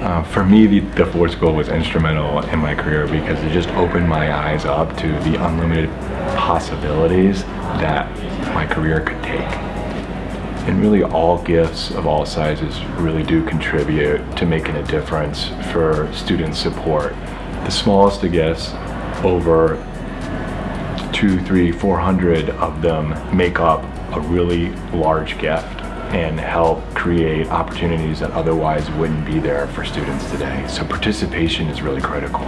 Uh, for me, the, the Ford School was instrumental in my career because it just opened my eyes up to the unlimited possibilities that my career could take. And really all gifts of all sizes really do contribute to making a difference for student support. The smallest of gifts, over two, three, four hundred of them make up a really large gift and help create opportunities that otherwise wouldn't be there for students today. So participation is really critical.